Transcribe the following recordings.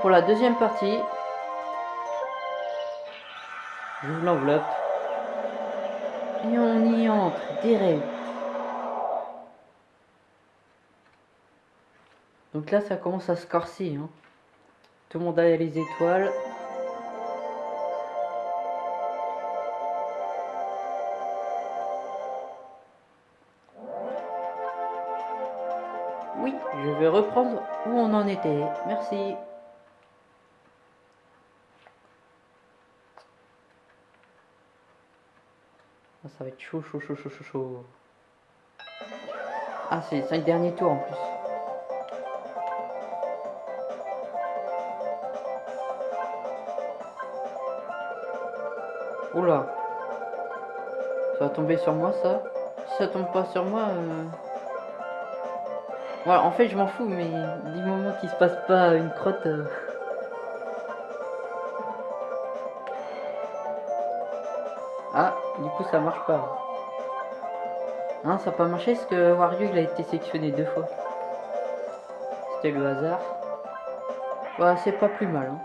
Pour la deuxième partie. J'ouvre l'enveloppe. Et on y entre direct. Donc là, ça commence à se corser. Hein. Tout le monde a les étoiles. Oui, je vais reprendre où on en était. Merci. Ah, ça va être chaud, chaud, chaud, chaud, chaud, chaud. Ah, c'est le dernier tour en plus. Oula. Ça va tomber sur moi ça? Si ça tombe pas sur moi... Euh... Voilà, en fait je m'en fous, mais du moment qu'il se passe pas une crotte... Euh... du coup ça marche pas. Non, ça n'a pas marché parce que Wario il a été sélectionné deux fois. C'était le hasard. Ouais, c'est pas plus mal. Hein.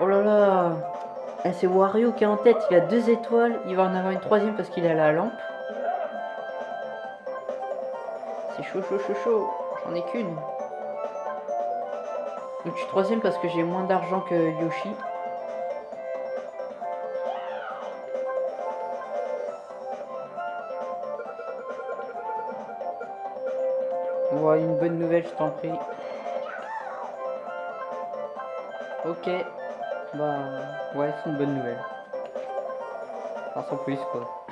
Oh là là eh, C'est Wario qui est en tête, il a deux étoiles, il va en avoir une troisième parce qu'il a la lampe. C'est chaud, chaud, chaud, chaud. J'en ai qu'une. Donc je suis troisième parce que j'ai moins d'argent que Yoshi. Je t'en prie. Ok. Bah, ouais, c'est une bonne nouvelle. Enfin, sans plus, quoi.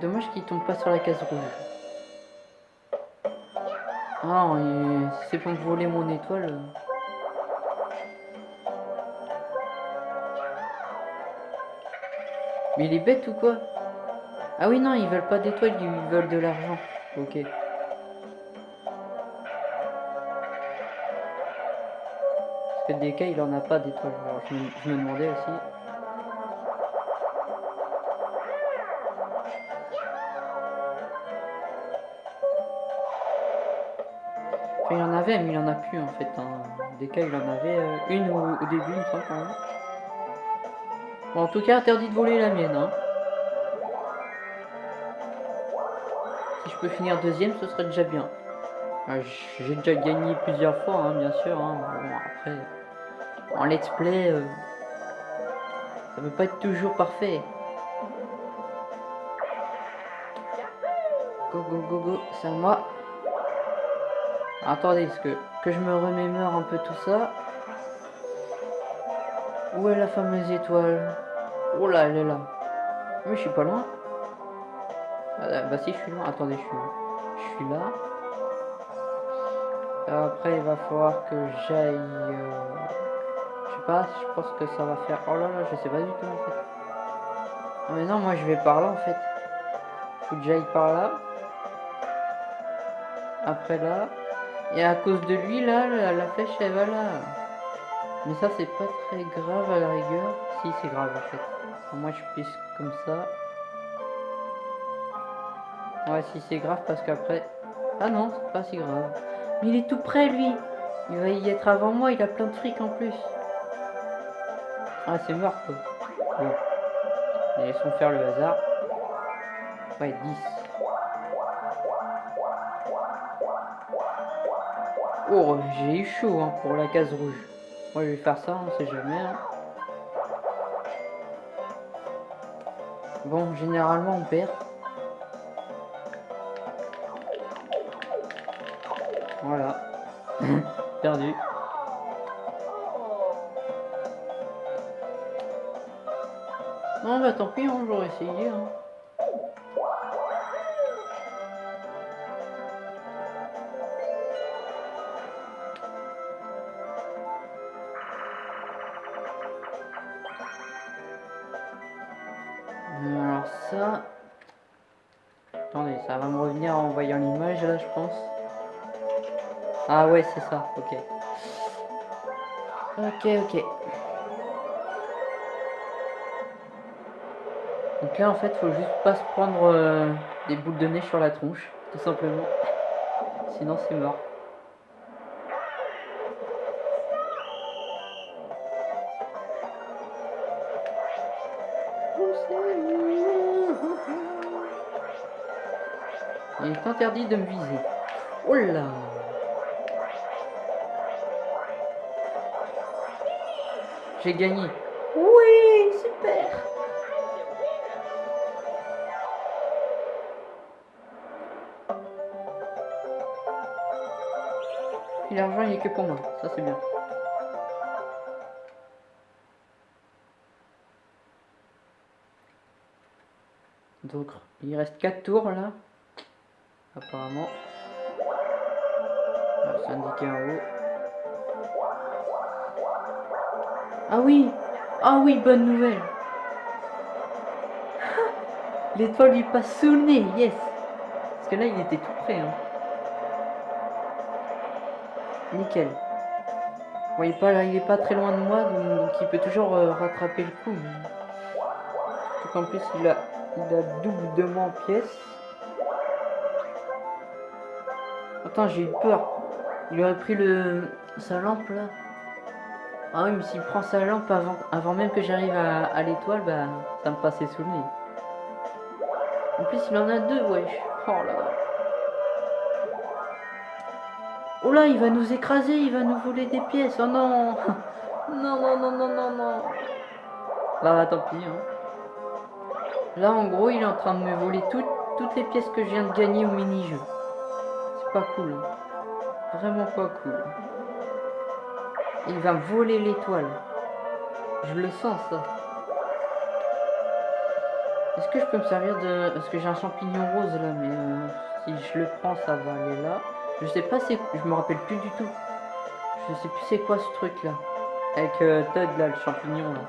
Dommage qu'il tombe pas sur la case rouge. Ah, c'est pour voler mon étoile. Mais il est bête ou quoi? Ah oui, non, ils veulent pas d'étoiles, ils veulent de l'argent. Ok. Parce que DK, il en a pas d'étoiles. Je, je me demandais aussi. Mais il en a plus en fait. Hein. Des cas, il en avait euh, une au, début, une fois quand même. Bon, en tout cas, interdit de voler la mienne. Hein. Si je peux finir deuxième, ce serait déjà bien. Ah, j'ai déjà gagné plusieurs fois, hein, bien sûr. Après, en let's play, euh, ça peut pas être toujours parfait. Go, go, go, go, c'est à moi. Attendez, ce que, que je me remémore un peu tout ça. Où est la fameuse étoile? Oh là, elle est là. Mais je suis pas loin. Ah, bah si, je suis loin. Attendez, je suis, je suis là. Après, il va falloir que j'aille... Euh, je sais pas, je pense que ça va faire... Oh là là, je sais pas du tout en fait. Non mais non, moi je vais par là en fait. Faut que j'aille par là. Après là. Et à cause de lui, là, la, flèche, elle va là. Mais ça, c'est pas très grave à la rigueur. Si, c'est grave, en fait. moi, je pisse comme ça. Ouais, si, c'est grave, parce qu'après... Ah non, c'est pas si grave. Mais il est tout près, lui. Il va y être avant moi, il a plein de fric en plus. Ah, c'est mort, quoi. Laissons faire le hasard. Ouais, 10. J'ai eu chaud hein, pour la case rouge. Moi, je vais faire ça, on sait jamais. Hein. Bon, généralement, on perd. Voilà. Perdu. Non, bah tant pis, on j'aurais essayé. Hein. Ah ouais, c'est ça, ok. Ok, ok. Donc là, en fait, faut juste pas se prendre euh, des boules de nez sur la tronche, tout simplement. Sinon, c'est mort. Il est interdit de me viser. Oh là J'ai gagné. Oui, super Et l'argent, il est que pour moi. Ça, c'est bien. Donc, il reste 4 tours, là. Apparemment. c'est indiqué en haut. Ah oui Ah oui, bonne nouvelle L'étoile lui passe sous le yes Parce que là, il était tout près. Hein. Nickel. Vous voyez pas, il est pas très loin de moi, donc, il peut toujours euh, rattraper le coup. Surtout qu'en plus, il a, il a double de moi en pièces. Attends, j'ai eu peur. Il aurait pris le sa lampe, là. Ah oui, mais s'il prend sa lampe avant, même que j'arrive à, l'étoile, bah, ça me passait sous le nez. En plus, il en a deux, wesh. Oh là Oh là, il va nous écraser, il va nous voler des pièces. Oh non Non, non, non, non, non, non. Bah, tant pis. Hein. Là, en gros, il est en train de me voler toutes, toutes les pièces que je viens de gagner au mini-jeu. C'est pas cool. Hein. Vraiment pas cool. Il va voler l'étoile. Je le sens, ça. Est-ce que je peux me servir de... Parce que j'ai un champignon rose, là, mais euh, si je le prends, ça va aller là. Je sais pas, c'est... Je me rappelle plus du tout. Je sais plus c'est quoi ce truc-là. Avec euh, Todd, là, le champignon, là.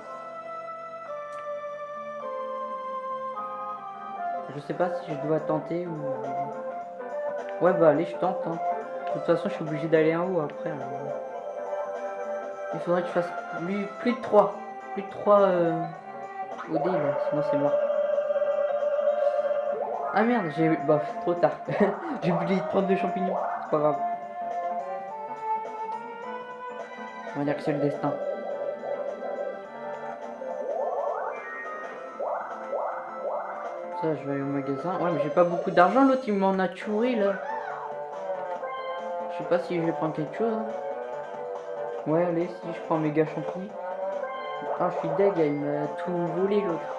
Je sais pas si je dois tenter ou... Ouais, bah allez, je tente. Hein. De toute façon, je suis obligé d'aller en haut après. Il faudrait que je fasse plus, plus de 3. Plus de 3 euh, au là. Sinon, c'est mort. Ah merde, j'ai... Bah, trop tard. j'ai oublié de prendre des champignons. C'est pas grave. On va dire que c'est le destin. Ça, je vais aller au magasin. Ouais, mais j'ai pas beaucoup d'argent. L'autre, il m'en a tué, là. Je sais pas si je vais prendre quelque chose. Hein. Ouais, allez, si je prends méga champi. Ah, je suis deg, il m'a tout volé l'autre.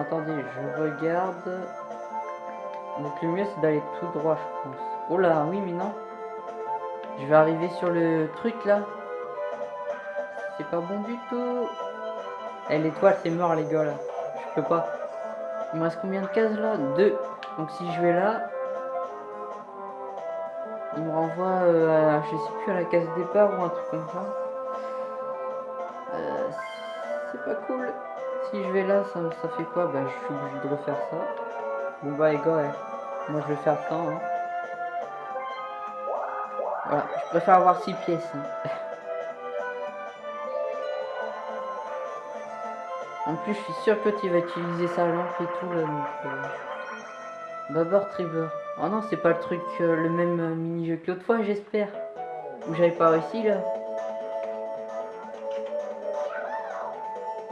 attendez, je regarde. Donc le mieux c'est d'aller tout droit, je pense. Oh là, oui, mais non. Je vais arriver sur le truc là. C'est pas bon du tout. Eh, l'étoile, c'est mort, les gars là. Je peux pas. Il me reste combien de cases là? Deux. Donc si je vais là, renvoie euh, je sais plus, à la case départ ou un truc comme ça. Euh, c'est pas cool. Si je vais là, ça, ça fait quoi? Bah, je suis obligé de refaire ça. Bon, bah, les gars, moi je vais faire ça. Hein. Voilà, je préfère avoir 6 pièces. Hein. en plus, je suis sûr que tu vas utiliser sa lampe et tout là. Donc, euh... Babord Trigger. Oh non, c'est pas le truc, euh, le même euh, mini-jeu que l'autre fois, j'espère. Ou j'avais pas réussi là.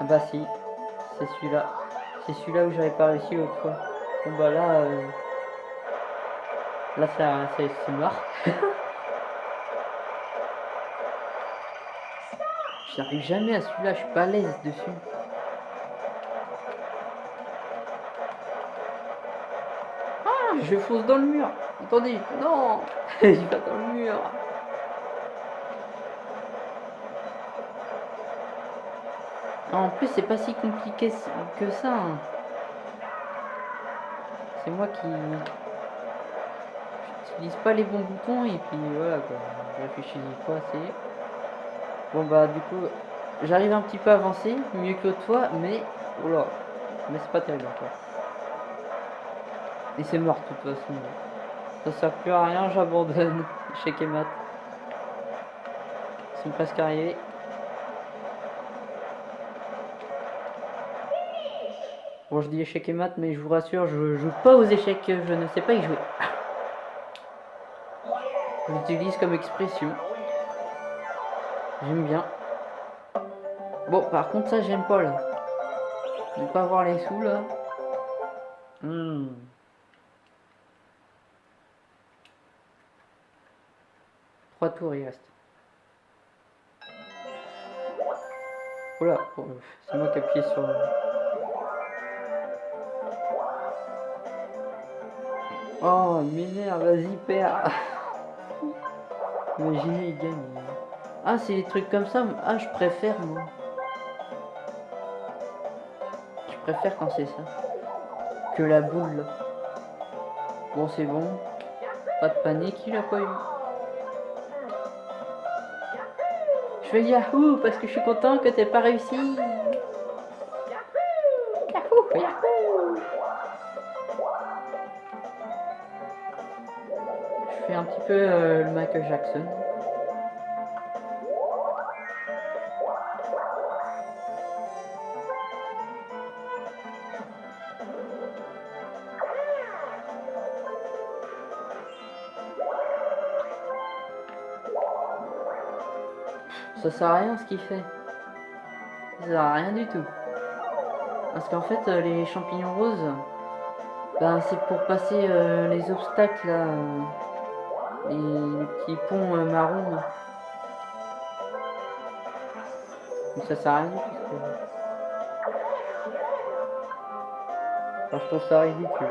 Ah bah si, c'est celui-là. C'est celui-là où j'avais pas réussi l'autre fois. Bon bah là... Euh... Là c'est mort. J'arrive jamais à celui-là, je suis pas à l'aise dessus. Je fonce dans le mur. Attendez, non, je vais dans le mur. En plus, c'est pas si compliqué que ça. Hein. C'est moi qui j'utilise pas les bons boutons et puis voilà quoi. Je réfléchis pas assez. Bon bah du coup, j'arrive un petit peu avancé, mieux que toi, mais oh là, mais c'est pas terrible encore. Et c'est mort de toute façon. Ça sert plus à rien, j'abandonne. Échec et mat. Ils sont presque arrivés. Bon, je dis échec et mat, mais je vous rassure, je joue pas aux échecs, je ne sais pas y jouer. J'utilise comme expression. J'aime bien. Bon, par contre, ça, j'aime pas, là. Ne pas voir les sous, là. Hmm. Trois tours, il reste. Oula, oh, c'est moi qui appuie sur... Oh, m'énerve, vas-y, perds Imaginez, il gagne. Ah, c'est des trucs comme ça. Ah, je préfère, moi. Je préfère quand c'est ça. Que la boule. Bon, c'est bon. Pas de panique, il a pas eu. Je fais Yahoo parce que je suis content que t'aies pas réussi. Yahoo, Yahoo. Je fais un petit peu euh, le Michael Jackson. Ça sert à rien ce qu'il fait. Ça sert à rien du tout. Parce qu'en fait, euh, les champignons roses, ben, c'est pour passer euh, les obstacles là. Euh, les, petits ponts marrons. Là. ça sert à rien tout. Enfin, je trouve ça ridicule.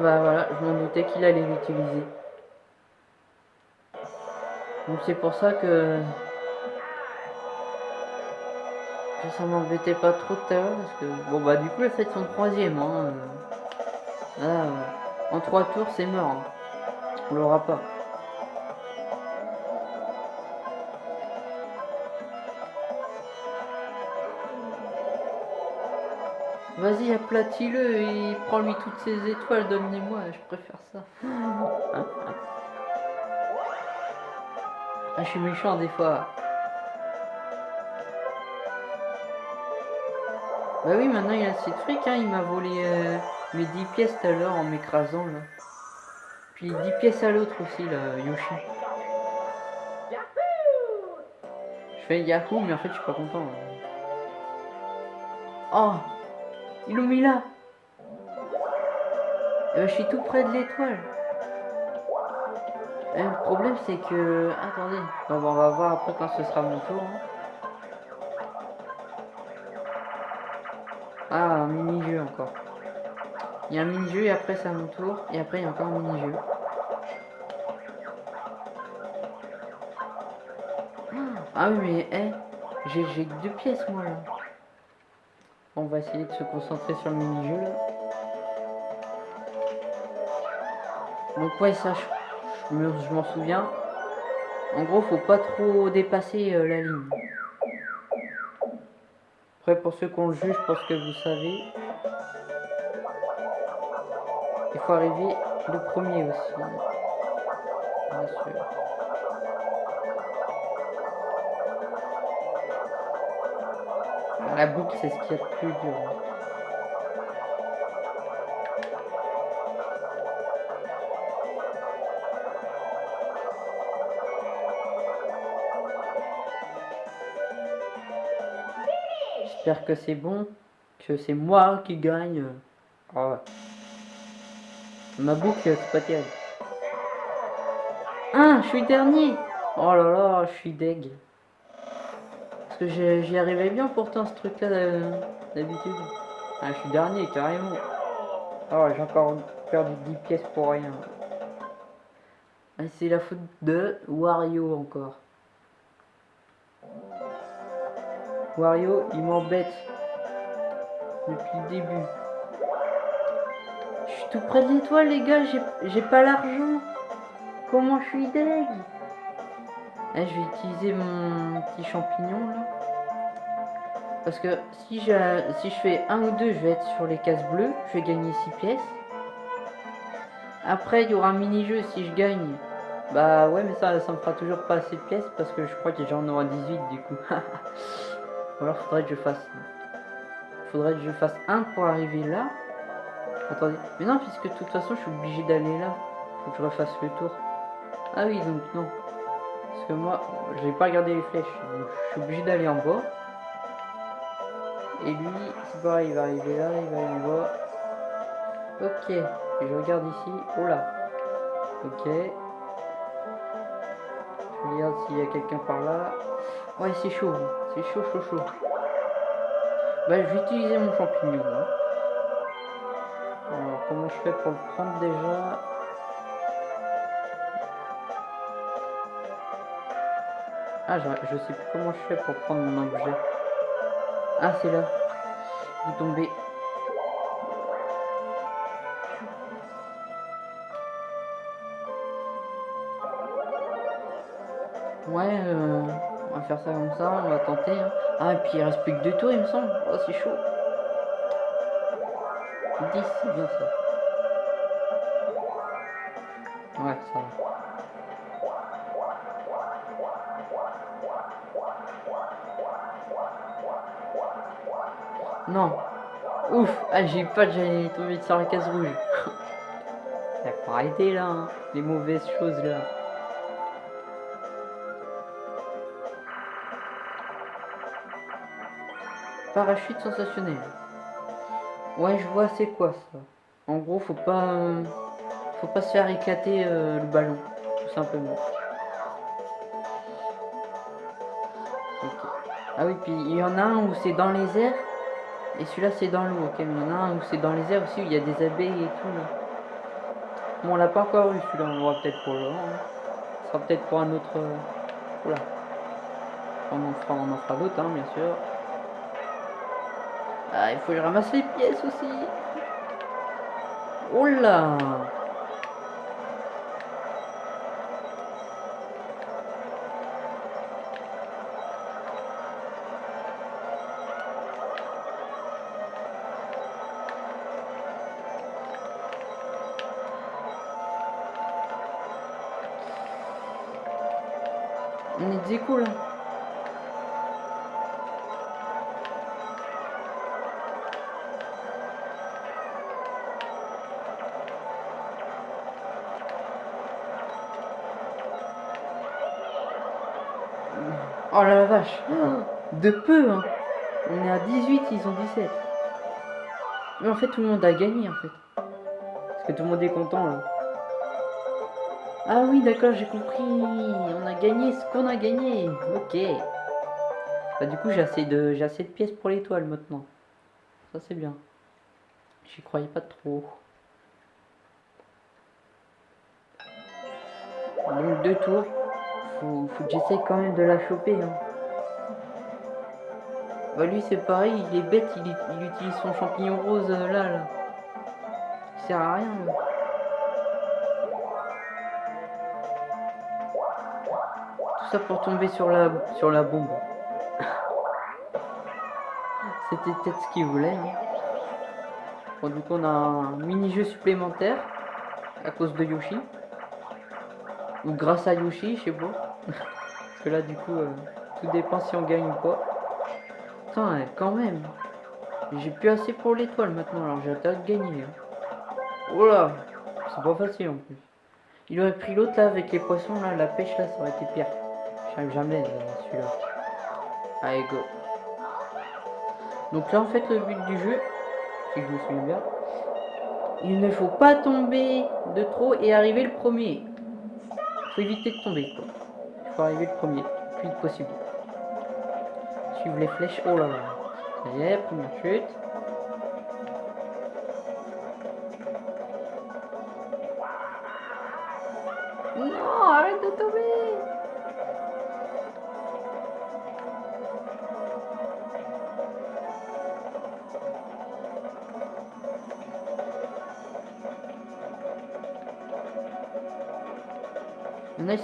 Bah voilà, je m'en doutais qu'il allait l'utiliser. Donc c'est pour ça que... ça m'embêtait pas trop de l'heure parce que... Bon bah du coup elle fait son troisième. Hein. En trois tours c'est mort. Hein. On l'aura pas. Vas-y, aplatis-le et prends-lui toutes ses étoiles, donne-les-moi, je préfère ça. Ah, je suis méchant des fois. Bah oui, maintenant il a assez de fric, hein. il m'a volé euh, mes 10 pièces tout à l'heure en m'écrasant là. Puis 10 pièces à l'autre aussi là, Yoshi. Je fais Yahoo, mais en fait je suis pas content. Oh ils l'ont mis là. Ben, je suis tout près de l'étoile. Eh, le problème c'est que... Attendez. on va voir après quand ce sera mon tour. Hein. Ah, un mini-jeu encore. Il y a un mini-jeu et après c'est à mon tour. Et après il y a encore un mini-jeu. Ah oui mais eh, j'ai que deux pièces moi là. On va essayer de se concentrer sur le mini-jeu. Donc ouais ça je, m'en souviens. En gros faut pas trop dépasser euh, la ligne. Après pour ceux qu'on juge, je pense que vous savez. Il faut arriver le premier aussi. Bien sûr. La boucle, c'est ce qui est le plus dur. J'espère que c'est bon, que c'est moi qui gagne. Oh. Ma boucle, c'est pas terrible. Ah, je suis dernier. Oh là là, je suis deg j'y arrivais bien pourtant ce truc là d'habitude. Ah, je suis dernier carrément. Oh, j'ai encore perdu 10 pièces pour rien. Ah, c'est la faute de Wario encore. Wario, il m'embête. Depuis le début. Je suis tout près de l'étoile, les gars. J'ai pas l'argent. Comment je suis deg? Eh, je vais utiliser mon petit champignon là. Parce que si je, fais un ou deux, je vais être sur les cases bleues. Je vais gagner 6 pièces. Après, il y aura un mini-jeu si je gagne. Bah ouais, mais ça, ça me fera toujours pas assez de pièces parce que je crois que j'en aurai 18 du coup. Ou alors faudrait que je fasse... Faudrait que je fasse un pour arriver là. Attendez. Mais non, puisque de toute façon, je suis obligé d'aller là. Faut que je refasse le tour. Ah oui, donc non. Parce que moi, je vais pas regarder les flèches. Je suis obligé d'aller en bas. Et lui, c'est pareil, il va arriver là, il va aller en bas. Ok. Je regarde ici. Oh là. Ok. Je regarde s'il y a quelqu'un par là. Ouais, c'est chaud. C'est chaud, chaud, chaud. Bah, je vais utiliser mon champignon. Hein. Alors, comment je fais pour le prendre déjà? Ah, je, sais plus comment je fais pour prendre mon objet. Ah, c'est là. Vous tombez. Ouais, euh, on va faire ça comme ça, on va tenter. Hein. Ah, et puis il reste plus que deux tours, il me semble. Oh, c'est chaud. 10, c'est bien ça. Ouais, ça va. Non. Ouf. Ah, j'ai pas que j'allais tomber sur la case rouge. Il pas arrêter là, hein. les mauvaises choses là. Parachute sensationnel. Ouais, je vois c'est quoi ça? En gros, faut pas faut pas se faire éclater euh, le ballon, tout simplement. Ah oui, puis il y en a un où c'est dans les airs? Et celui-là c'est dans l'eau. Ok, il y en a un où c'est dans les airs aussi où il y a des abeilles et tout. Là. Bon, on l'a pas encore eu celui-là, on va peut-être pour le. Hein. Ce sera peut-être pour un autre. Euh, oula. On en fera, fera d'autres, hein, bien sûr. Ah, il faut que je ramasse les pièces aussi. Oh est cool. Oh la vache De peu hein On est à 18, ils ont 17. Mais en fait tout le monde a gagné en fait. Parce que tout le monde est content là. Ah oui d'accord j'ai compris. On a gagné ce qu'on a gagné. Ok. Bah du coup j'ai assez de assez de pièces pour l'étoile maintenant. Ça c'est bien. J'y croyais pas trop. Donc deux tours faut, faut que j'essaye quand même de la choper. Hein. Bah, lui c'est pareil, il est bête, il, utilise son champignon rose euh, là, là. Il sert à rien. Pour tomber sur la, sur la bombe. C'était peut-être ce qu'il voulait. Hein. Bon, du coup on a un mini-jeu supplémentaire à cause de Yoshi. Ou grâce à Yoshi, je sais pas. Parce que là, du coup, euh, tout dépend si on gagne ou pas. Quand même. J'ai plus assez pour l'étoile maintenant, alors j'ai hâte de gagner. Hein. Oh là C'est pas facile en plus. Il aurait pris l'autre là avec les poissons là, la pêche là, ça aurait été pire. Jamais euh, celui-là. Allez, go. Donc là, en fait, le but du jeu, si je me souviens bien, il ne faut pas tomber de trop et arriver le premier. Faut éviter de tomber, quoi arriver le premier, le plus vite possible. Suivre les flèches. Oh là là. Première chute.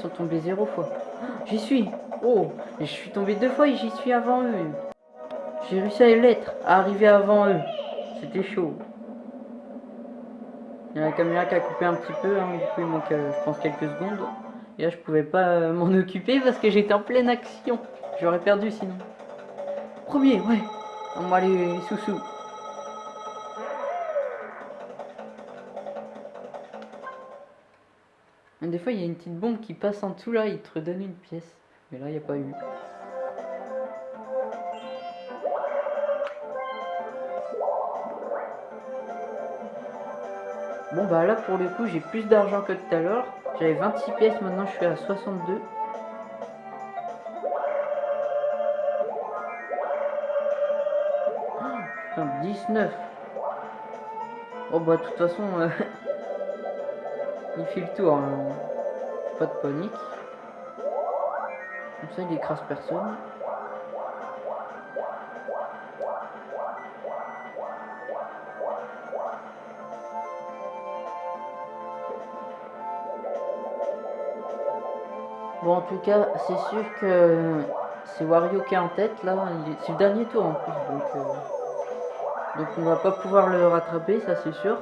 Tombés zéro fois. J'y suis. Oh, je suis tombé deux fois et j'y suis avant eux. J'ai réussi à l'être, à arriver avant eux. C'était chaud. Il y a la caméra qui a coupé un petit peu, hein, du coup il manque euh, je pense quelques secondes. Et là je pouvais pas euh, m'en occuper parce que j'étais en pleine action. J'aurais perdu sinon. Premier, ouais. On va aller sous-sous. Des fois il y a une petite bombe qui passe en dessous là, il te redonne une pièce. Mais là il n'y a pas eu. Bon bah là pour le coup j'ai plus d'argent que tout à l'heure. J'avais 26 pièces, maintenant je suis à 62. Oh, 19. Oh bah de toute façon euh, il fait le tour. Hein. Pas de panique. Comme ça il écrase personne. Bon, en tout cas, c'est sûr que c'est Wario qui est en tête, là. C'est le dernier tour, en plus, donc... Euh, donc on va pas pouvoir le rattraper, ça c'est sûr.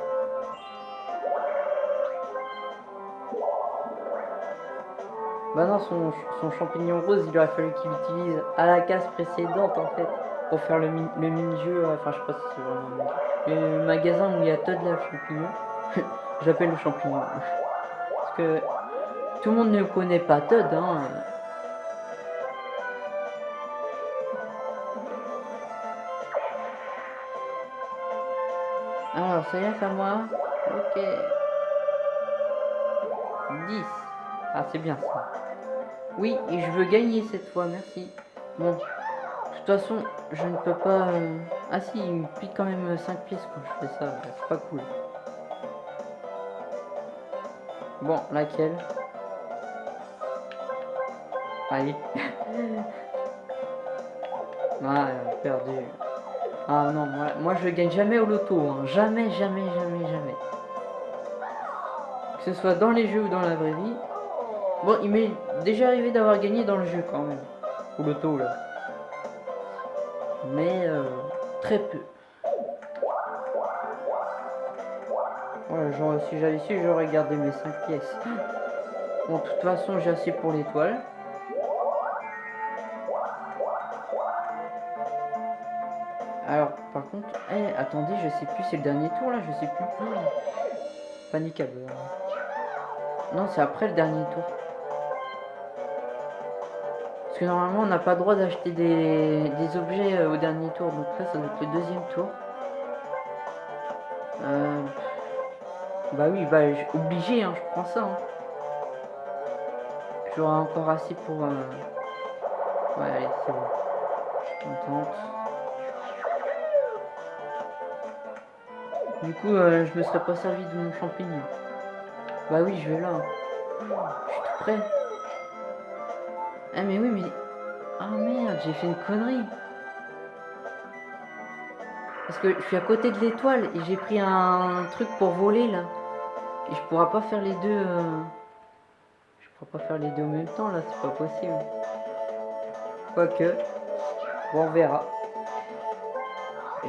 Bah non, son, champignon rose, il aurait fallu qu'il utilise à la case précédente, en fait, pour faire le, mini-jeu, enfin, je sais pas si c'est vraiment le magasin où il y a Todd, le champignon. J'appelle le champignon. Parce que tout le monde ne connaît pas Todd, hein. Alors, ça y est, à moi. Ok. 10. Ah, c'est bien ça. Oui, et je veux gagner cette fois, merci. Bon, de toute façon, je ne peux pas... Euh, ah si, il me pique quand même 5 pièces quand je fais ça, c'est pas cool. Bon, laquelle? Allez. ah, perdu. Ah non, moi, moi je gagne jamais au loto. Hein. Jamais, jamais, jamais, jamais. Que ce soit dans les jeux ou dans la vraie vie. Bon, il m'est déjà arrivé d'avoir gagné dans le jeu quand même. Au loto là. Mais euh, très peu. Genre, si j'avais su, j'aurais gardé mes 5 pièces. Bon, de toute façon, j'ai assez pour l'étoile. Alors, par contre, eh, attendez, je sais plus, c'est le dernier tour là, je sais plus. Panicable. Non, c'est après le dernier tour. Parce que normalement, on n'a pas le droit d'acheter des, objets euh, au dernier tour. Donc là, ça doit être le deuxième tour. Euh, bah oui, bah obligé, hein, je prends ça. Hein. J'aurai encore assez pour... Euh, ouais, allez, c'est bon. On tente. Du coup, euh, je me serais pas servi de mon champignon. Bah oui, je vais là. Je suis tout prêt. Ah mais oui, mais... Ah merde, j'ai fait une connerie. Parce que je suis à côté de l'étoile et j'ai pris un truc pour voler là. Et je pourrais pas faire les deux... Euh, je pourrais pas faire les deux en même temps là, c'est pas possible. Quoique... Bon, on verra.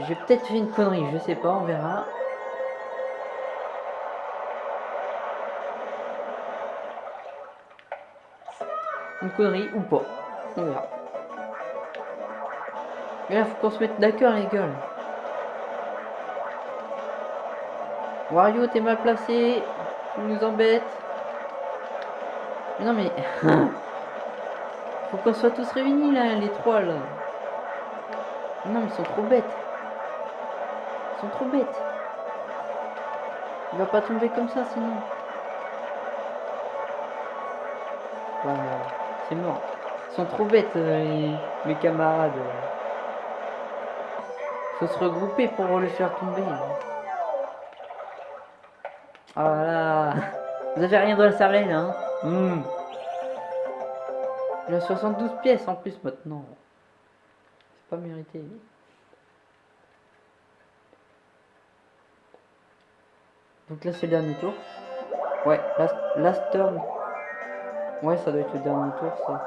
J'ai peut-être fait une connerie, je sais pas, on verra. Une connerie ou pas. On verra. Mais là, faut qu'on se mette d'accord, les gars. Wario, t'es mal placé. Tu nous embêtes. Non, mais... faut qu'on soit tous réunis, là, les trois, là. Non, mais ils sont trop bêtes. Ils sont trop bêtes. Il va pas tomber comme ça, sinon. C'est mort. Ils sont trop bêtes, euh, mes camarades. Faut se regrouper pour le faire tomber. Voilà. Ah Vous avez rien dans la salle, hein? Mmh. J'ai 72 pièces en plus maintenant. C'est pas mérité. Donc là c'est le dernier tour. Ouais, last turn. Ouais, ça doit être le dernier tour, ça.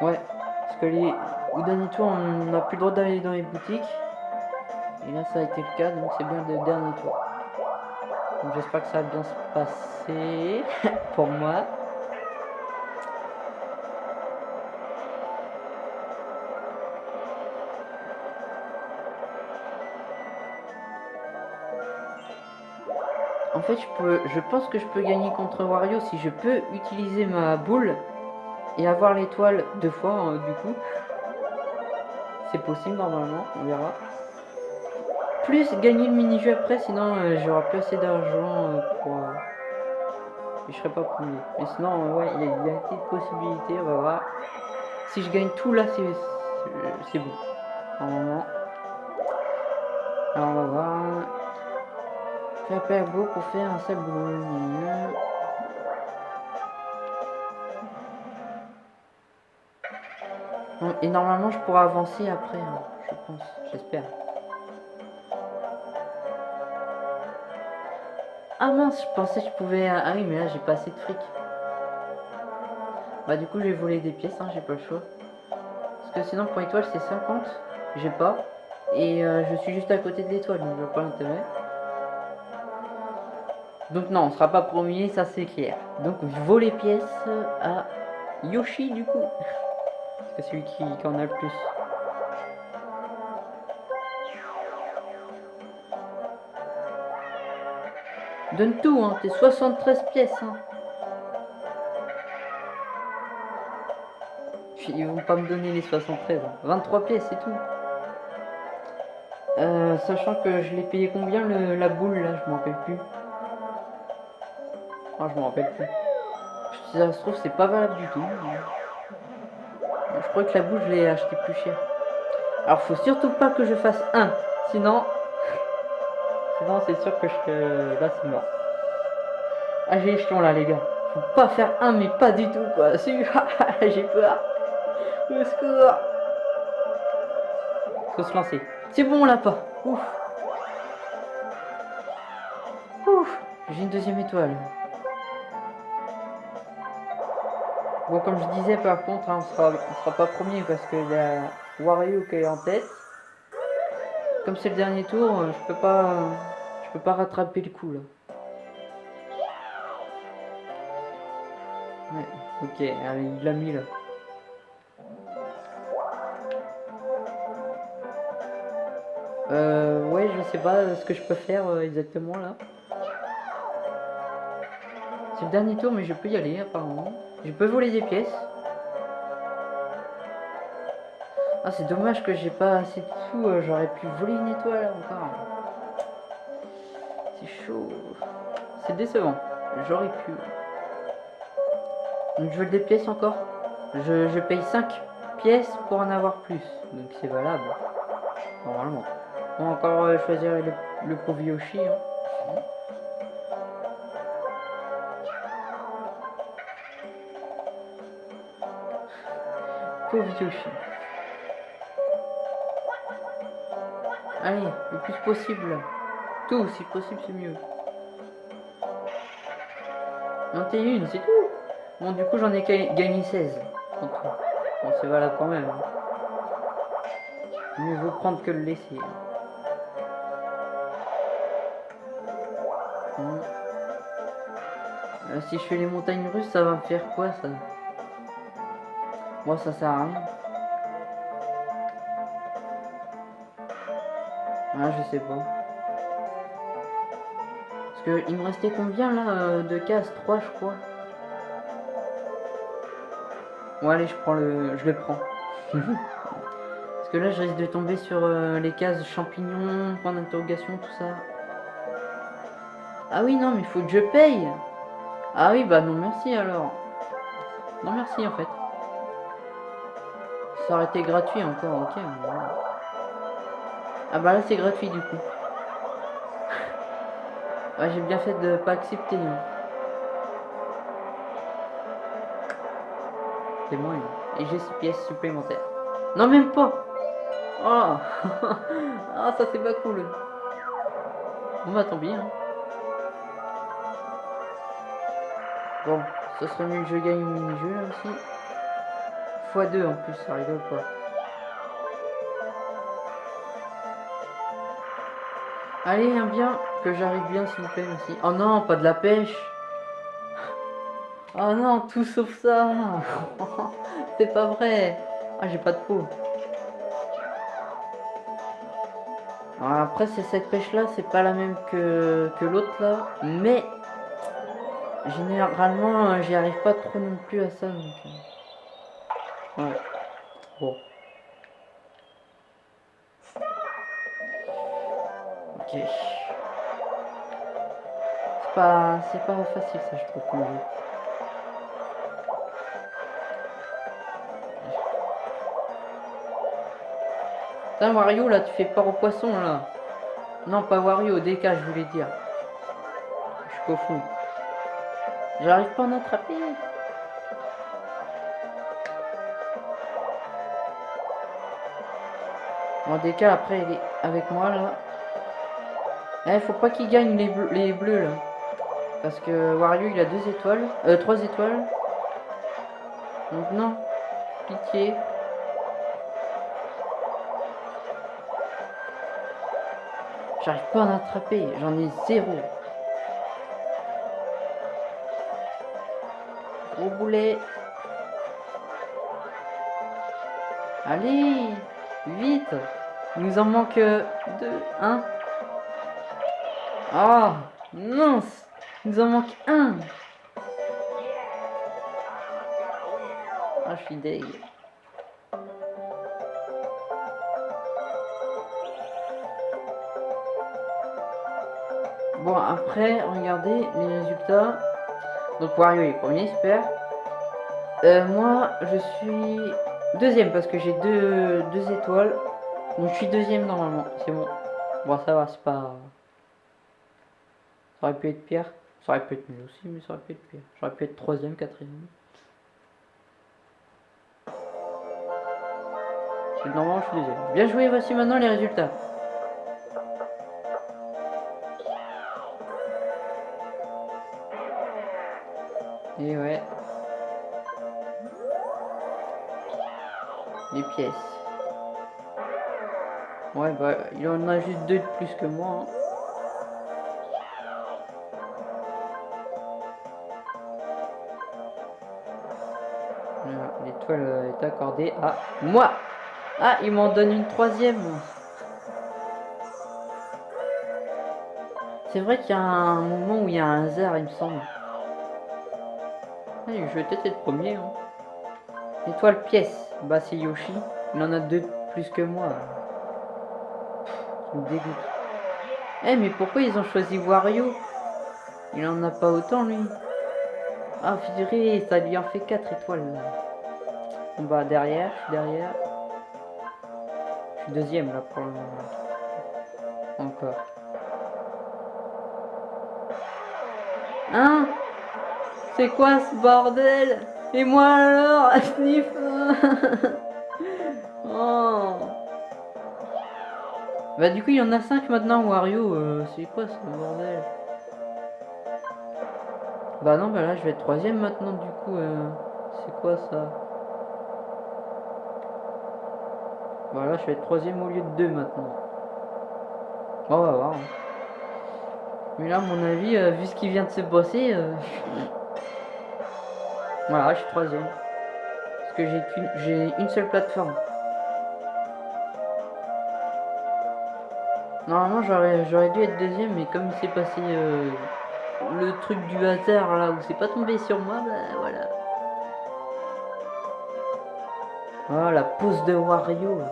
Ouais, parce que les, au dernier tour, on n'a plus le droit d'aller dans les boutiques. Et là, ça a été le cas, donc c'est bien le dernier tour. Donc j'espère que ça va bien se passer pour moi. Fait, je, peux, je pense que je peux gagner contre Wario si je peux utiliser ma boule et avoir l'étoile deux fois, hein, du coup. C'est possible normalement, on verra. Plus gagner le mini-jeu après, sinon euh, j'aurai plus assez d'argent euh, pour... Euh, je serai pas premier. Mais sinon, ouais, il y, a une petite possibilité, on va voir. Si je gagne tout là, c'est bon. Normalement. Alors on va voir. Appel beau pour faire un seul boulot. Et normalement, je pourrais avancer après, hein, je pense, j'espère. Ah mince, je pensais que je pouvais... Ah oui, mais là, j'ai pas assez de fric. Bah du coup, je vais voler des pièces, hein, j'ai pas le choix. Parce que sinon, pour l'étoile, c'est 50. J'ai pas. Et euh, je suis juste à côté de l'étoile, donc je vois pas l'intérêt. Donc non, on sera pas premier, ça c'est clair. Donc voler pièces à Yoshi du coup. C'est celui qui, en a le plus. Donne tout, hein, t'es 73 pièces. Hein. Ils vont pas me donner les 73. 23 hein. pièces, c'est tout. Euh, sachant que je l'ai payé combien la boule là, je m'en rappelle plus. Ah, je m'en rappelle plus. Si ça se trouve, c'est pas valable du tout. Je crois que la boule, je l'ai acheté plus cher. Alors, faut surtout pas que je fasse un. Sinon, sinon c'est sûr que je... Là, c'est mort. Ah, j'ai échelon là, les gars. Faut pas faire un, mais pas du tout, quoi. j'ai peur. Au secours. Faut se lancer. C'est bon, on l'a pas. Ouf. Ouf. J'ai une deuxième étoile. Bon, comme je disais, par contre, hein, on sera, sera pas premier parce que y a Wario qui est en tête. Comme c'est le dernier tour, euh, je peux pas, je peux pas rattraper le coup là. Ouais, ok, il l'a mis là. Euh, ouais, je sais pas ce que je peux faire euh, exactement là. C'est le dernier tour, mais je peux y aller apparemment. Je peux voler des pièces. Ah, c'est dommage que j'ai pas assez de sous. Euh, j'aurais pu voler une étoile encore. C'est chaud. C'est décevant. J'aurais pu. Donc je veux des pièces encore. Je, paye 5 pièces pour en avoir plus. Donc c'est valable. Normalement. On va encore euh, choisir le, le pauvre Yoshi. Hein. Yoshi. Allez, le plus possible. Tout, si possible, c'est mieux. 21, c'est tout. Bon, du coup, j'en ai gagné 16. Bon, c'est valable quand même. Mieux vaut prendre que le laisser. Hum. Euh, si je fais les montagnes russes, ça va me faire quoi, ça? Moi, ça sert à rien. Ah, je sais pas. Parce que il me restait combien là euh, de cases? 3 je crois. Bon allez je prends le. je le prends. Parce que là je risque de tomber sur euh, les cases champignons, point d'interrogation, tout ça. Ah oui non mais faut que je paye. Ah oui bah non merci alors. Non merci en fait. Ça aurait été gratuit encore, ok. Ah bah là c'est gratuit du coup. j'ai bien fait de pas accepter. Hein. C'est moi. Et j'ai 6 pièces supplémentaires. Non même pas Oh Ah, ça c'est pas cool. Bon bah tant pis. Hein. Bon, ça serait mieux que je gagne au mini-jeu là aussi. x2 en plus, ça rigole pas. Allez, un bien, que j'arrive bien s'il vous plaît, merci. Oh non, pas de la pêche. Oh non, tout sauf ça. C'est pas vrai. Ah, j'ai pas de peau. après, c'est cette pêche-là, c'est pas la même que, que l'autre là. Mais, généralement, j'y arrive pas trop non plus à ça. Euh, ouais. Bon. Ok. C'est pas, c'est pas facile ça, je trouve, comme jeu. Putain, Wario, là, tu fais peur au poisson, là. Non, pas Wario, DK, je voulais dire. Je suis qu'au fond. J'arrive pas à en attraper. Bon, DK, après, il est avec moi, là. Eh, faut pas qu'il gagne les, bleus, les bleus, là. Parce que Wario, il a deux étoiles. Euh, trois étoiles. Donc, non. Pitié. J'arrive pas à en attraper, j'en ai zéro. Gros boulet. Allez, vite. Il nous en manque deux, un. Ah, mince. Il nous en manque un. Ah, je suis deg. Bon, après, regardez les résultats. Donc Wario est premier, super. Euh, moi, je suis deuxième parce que j'ai deux, deux étoiles. Donc je suis deuxième normalement, c'est bon. Bon, ça va, c'est pas... Ça aurait pu être pire. Ça aurait pu être mieux aussi, mais ça aurait pu être pire. J'aurais pu être troisième, quatrième. Normalement, je suis deuxième. Bien joué, voici maintenant les résultats. Et ouais. Ouais, bah, il en a juste deux de plus que moi. Hein. L'étoile est accordée à moi. Ah, il m'en donne une troisième. C'est vrai qu'il y a un moment où il y a un hasard, il me semble je vais peut-être être premier. Hein. Étoile pièce. Bah c'est Yoshi. Il en a deux plus que moi. Ça me dégoûte. Eh mais pourquoi ils ont choisi Wario? Il en a pas autant lui. Ah viré, ça lui en fait 4 étoiles là. On va derrière, je suis derrière. Je suis deuxième là pour le moment. Encore. Hein? C'est quoi ce bordel? Et moi alors, sniff Oh Bah du coup il y en a 5 maintenant Wario, euh, c'est quoi ce bordel? Bah non bah là je vais être troisième maintenant du coup, euh, c'est quoi ça? Bah là je vais être troisième au lieu de 2 maintenant. Bon, on va voir. Hein. Mais là à mon avis, euh, vu ce qui vient de se passer... Voilà, je suis troisième. Parce que j'ai une seule plateforme. Normalement, j'aurais dû être deuxième, mais comme il s'est passé euh, le truc du hasard là où c'est pas tombé sur moi, bah voilà. Oh, la pose de Wario.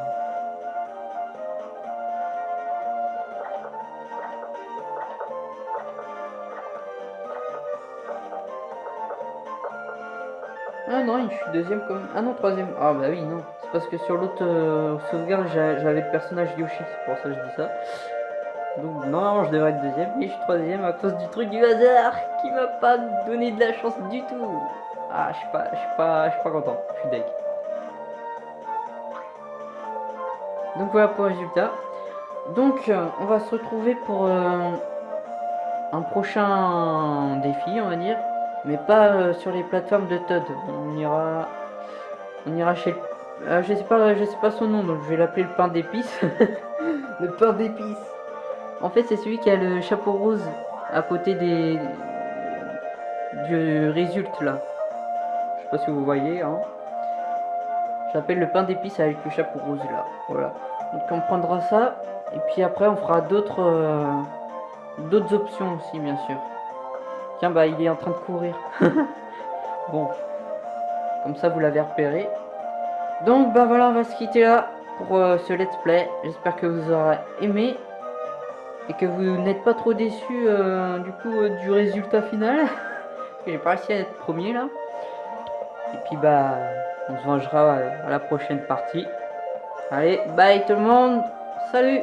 Je suis deuxième comme... Ah non, troisième. Ah bah oui, non. C'est parce que sur l'autre euh, sauvegarde, j'avais le personnage Yoshi. C'est pour ça que je dis ça. Donc non, je devrais être deuxième. Et je suis troisième à cause du truc du hasard qui m'a pas donné de la chance du tout. Ah, je suis pas, je suis pas, je suis content. Je suis deck. Donc voilà pour le résultat. Donc euh, on va se retrouver pour euh, un prochain défi, on va dire. Mais pas euh, sur les plateformes de Todd. On ira, on ira chez... je sais pas, je sais pas son nom, donc je vais l'appeler le pain d'épices. le pain d'épices. En fait, c'est celui qui a le chapeau rose à côté des du résultat là. Je sais pas si vous voyez. Hein. J'appelle le pain d'épices avec le chapeau rose là. Voilà. Donc on prendra ça et puis après on fera d'autres euh, d'autres options aussi bien sûr. Tiens bah il est en train de courir. bon. Comme ça vous l'avez repéré. Donc bah voilà on va se quitter là pour euh, ce let's play. J'espère que vous aurez aimé et que vous n'êtes pas trop déçus euh, du coup euh, du résultat final. J'ai pas réussi à être premier là. Et puis bah on se vengera à la prochaine partie. Allez, bye tout le monde. Salut